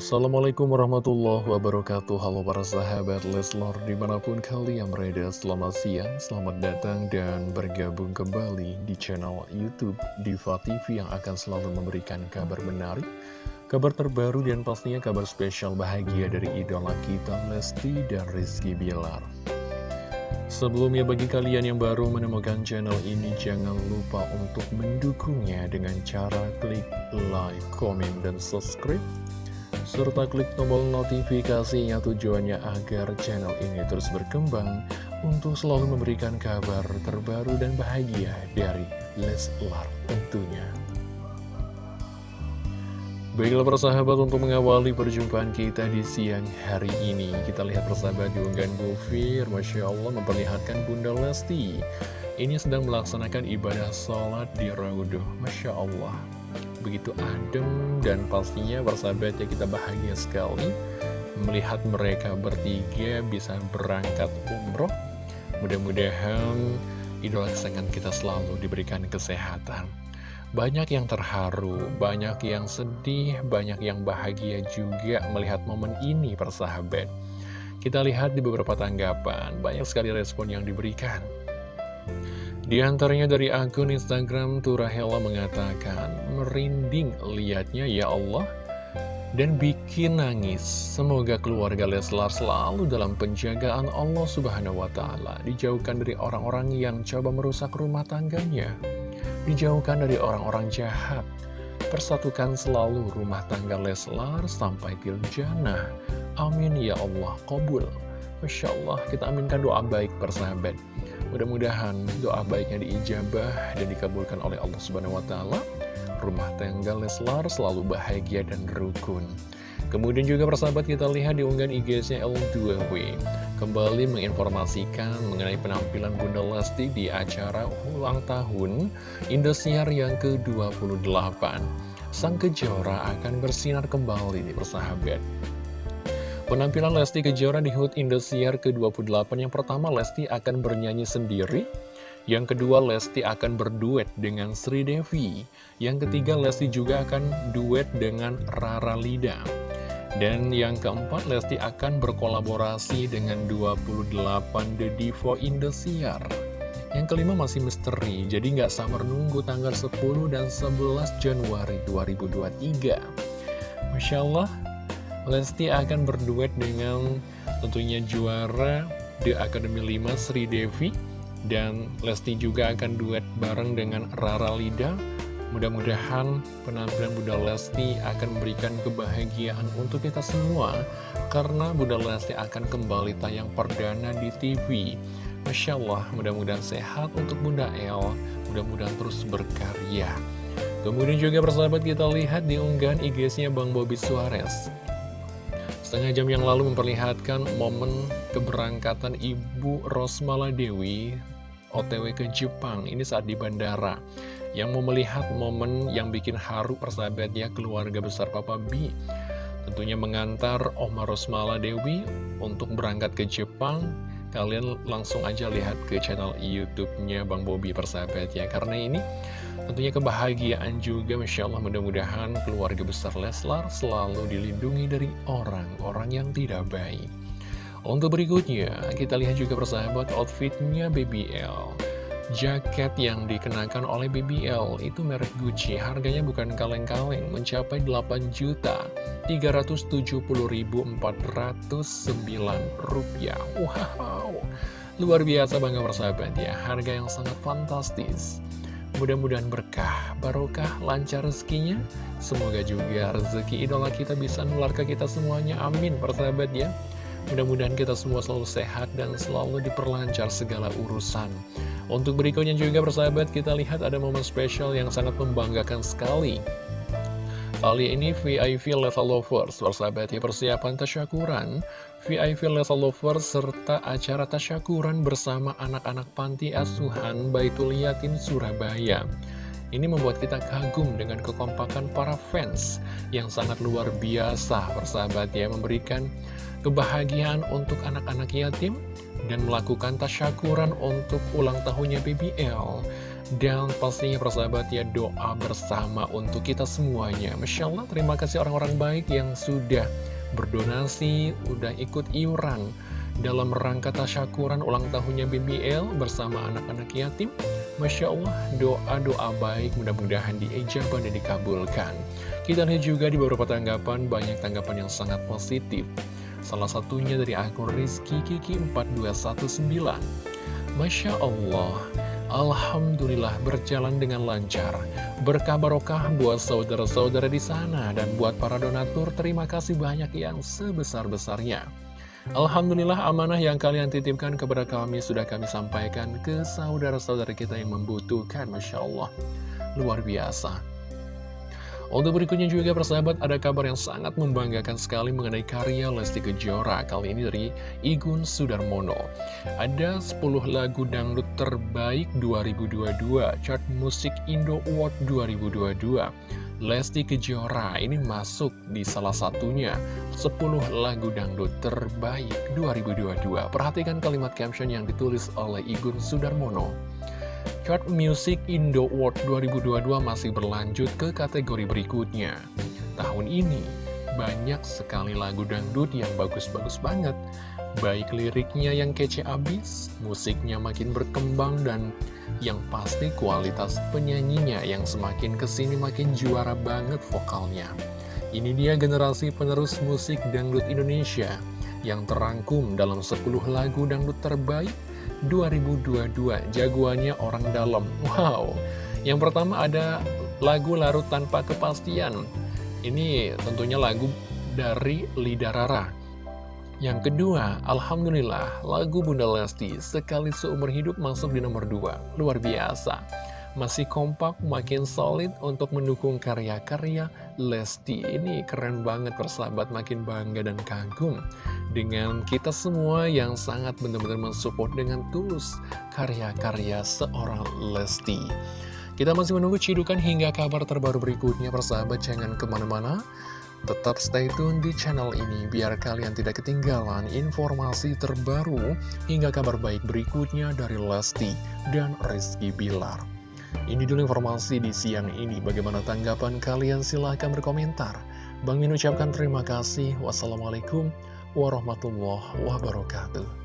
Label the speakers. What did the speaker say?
Speaker 1: Assalamualaikum warahmatullahi wabarakatuh. Halo para sahabat Leslor Di mana pun kalian berada Selamat siang, selamat datang dan bergabung kembali Di channel Youtube Diva TV Yang akan selalu memberikan kabar menarik Kabar terbaru dan pastinya kabar spesial bahagia Dari idola kita Lesti dan Rizky Bilar. Sebelumnya bagi kalian yang baru menemukan channel ini Jangan lupa untuk mendukungnya Dengan cara klik like, komen, dan subscribe serta klik tombol notifikasinya tujuannya agar channel ini terus berkembang untuk selalu memberikan kabar terbaru dan bahagia dari Leslar tentunya. Baiklah persahabat untuk mengawali perjumpaan kita di siang hari ini Kita lihat persahabat di unggahan Gofir Masya Allah memperlihatkan Bunda Lesti. Ini sedang melaksanakan ibadah sholat di Rauduh Masya Allah begitu adem dan pastinya persahabatnya kita bahagia sekali melihat mereka bertiga bisa berangkat umroh. Mudah-mudahan idola kesayangan kita selalu diberikan kesehatan. Banyak yang terharu, banyak yang sedih, banyak yang bahagia juga melihat momen ini persahabat kita lihat di beberapa tanggapan, banyak sekali respon yang diberikan di antaranya dari akun Instagram Turahela mengatakan, merinding liatnya ya Allah, dan bikin nangis. Semoga keluarga Leslar selalu dalam penjagaan Allah Subhanahu wa Ta'ala, dijauhkan dari orang-orang yang coba merusak rumah tangganya, dijauhkan dari orang-orang jahat. Persatukan selalu rumah tangga Leslar sampai til jannah. Amin ya Allah, qabul. Masya Allah, kita aminkan doa baik persahabat. Mudah-mudahan doa baiknya diijabah dan dikabulkan oleh Allah Subhanahu wa taala. Rumah tangga Leslar selalu bahagia dan rukun. Kemudian juga persahabat kita lihat di unggahan IG-nya L2W Kembali menginformasikan mengenai penampilan Bunda Lesti di acara ulang tahun Indosiar yang ke-28 Sang Kejora akan bersinar kembali nih persahabat Penampilan Lesti Kejora di HUT Indosiar ke-28 yang pertama Lesti akan bernyanyi sendiri. Yang kedua Lesti akan berduet dengan Sri Devi. Yang ketiga Lesti juga akan duet dengan Rara Lida. Dan yang keempat Lesti akan berkolaborasi dengan 28 The Divo Indosiar yang kelima masih misteri, jadi nggak sabar nunggu tanggal 10 dan 11 Januari 2023. Masya Allah, Lesti akan berduet dengan tentunya juara The Academy 5 Sri Devi. Dan Lesti juga akan duet bareng dengan Rara Lida. Mudah-mudahan penampilan Bunda Lesti akan memberikan kebahagiaan untuk kita semua Karena Bunda Lesti akan kembali tayang perdana di TV Masya Allah, mudah-mudahan sehat untuk Bunda El. Mudah-mudahan terus berkarya. Kemudian juga persahabat kita lihat di unggahan IG-nya Bang Bobby Suarez Setengah jam yang lalu memperlihatkan momen keberangkatan Ibu Rosmala Dewi OTW ke Jepang ini saat di bandara yang mau melihat momen yang bikin haru persahabatnya keluarga besar Papa B. Tentunya mengantar Oma Rosmala Dewi untuk berangkat ke Jepang. Kalian langsung aja lihat ke channel YouTube-nya Bang Bobi persahabat ya karena ini tentunya kebahagiaan juga Masya Allah. Mudah-mudahan keluarga besar Leslar selalu dilindungi dari orang-orang yang tidak baik. Untuk berikutnya kita lihat juga persahabat outfitnya BBL Jaket yang dikenakan oleh BBL itu merek Gucci, harganya bukan kaleng-kaleng, mencapai 8 juta 370.409 rupiah. Wow, luar biasa bangga persahabat ya, harga yang sangat fantastis. Mudah-mudahan berkah, barokah, lancar rezekinya. Semoga juga rezeki idola kita bisa nular ke kita semuanya. Amin, persahabat ya. Mudah-mudahan kita semua selalu sehat dan selalu diperlancar segala urusan. Untuk berikutnya juga persahabat kita lihat ada momen spesial yang sangat membanggakan sekali. Kali ini VIP Level Lovers, persahabat ya persiapan tasyakuran, VIP Level Lovers serta acara tasyakuran bersama anak-anak panti asuhan Baitul Yatim Surabaya. Ini membuat kita kagum dengan kekompakan para fans yang sangat luar biasa persahabat ya memberikan kebahagiaan untuk anak-anak yatim dan melakukan tasyakuran untuk ulang tahunnya BBL. Dan pastinya persahabat ya doa bersama untuk kita semuanya Masya Allah terima kasih orang-orang baik yang sudah berdonasi, udah ikut iuran dalam rangka tasyakuran ulang tahunnya BBL bersama anak-anak yatim. Masya Allah, doa-doa baik mudah-mudahan diijabah dan dikabulkan. Kita lihat juga di beberapa tanggapan, banyak tanggapan yang sangat positif. Salah satunya dari akun Rizky Kiki 4219. Masya Allah, Alhamdulillah berjalan dengan lancar. Berkah barokah buat saudara-saudara di sana dan buat para donatur terima kasih banyak yang sebesar-besarnya. Alhamdulillah amanah yang kalian titipkan kepada kami sudah kami sampaikan ke saudara-saudara kita yang membutuhkan Masya Allah Luar biasa Untuk berikutnya juga persahabat ada kabar yang sangat membanggakan sekali mengenai karya Lesti Kejora Kali ini dari Igun Sudarmono Ada 10 lagu dangdut terbaik 2022 Chart Musik Indo Award 2022 Lesti Kejora ini masuk di salah satunya 10 lagu dangdut terbaik 2022. Perhatikan kalimat caption yang ditulis oleh Igun Sudarmono. Chart Music Indo Award 2022 masih berlanjut ke kategori berikutnya. Tahun ini, banyak sekali lagu dangdut yang bagus-bagus banget. Baik liriknya yang kece abis, musiknya makin berkembang, dan yang pasti kualitas penyanyinya yang semakin ke sini makin juara banget vokalnya. Ini dia generasi penerus musik dangdut Indonesia yang terangkum dalam 10 lagu dangdut terbaik 2022. Jagoannya orang dalam. Wow. Yang pertama ada lagu Larut Tanpa Kepastian. Ini tentunya lagu dari Lida Rara. Yang kedua, Alhamdulillah, lagu Bunda Lesti sekali seumur hidup masuk di nomor dua. Luar biasa. Masih kompak, makin solid untuk mendukung karya-karya Lesti. Ini keren banget persahabat, makin bangga dan kagum dengan kita semua yang sangat benar-benar mensupport dengan tulus karya-karya seorang Lesti. Kita masih menunggu cidukan hingga kabar terbaru berikutnya, persahabat. Jangan ke mana-mana. Tetap stay tune di channel ini biar kalian tidak ketinggalan informasi terbaru hingga kabar baik berikutnya dari Lesti dan Rizky Bilar. Ini dulu informasi di siang ini. Bagaimana tanggapan kalian? Silahkan berkomentar. Bang Min ucapkan terima kasih. Wassalamualaikum warahmatullahi wabarakatuh.